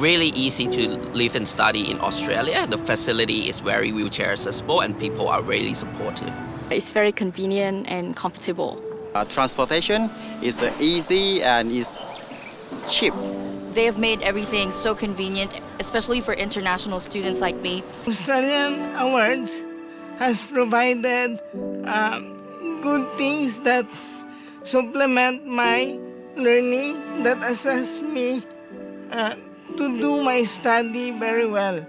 really easy to live and study in Australia. The facility is very wheelchair accessible and people are really supportive. It's very convenient and comfortable. Uh, transportation is uh, easy and is cheap. They have made everything so convenient, especially for international students like me. Australian Awards has provided um, good things that supplement my learning that assess me uh, to do my study very well.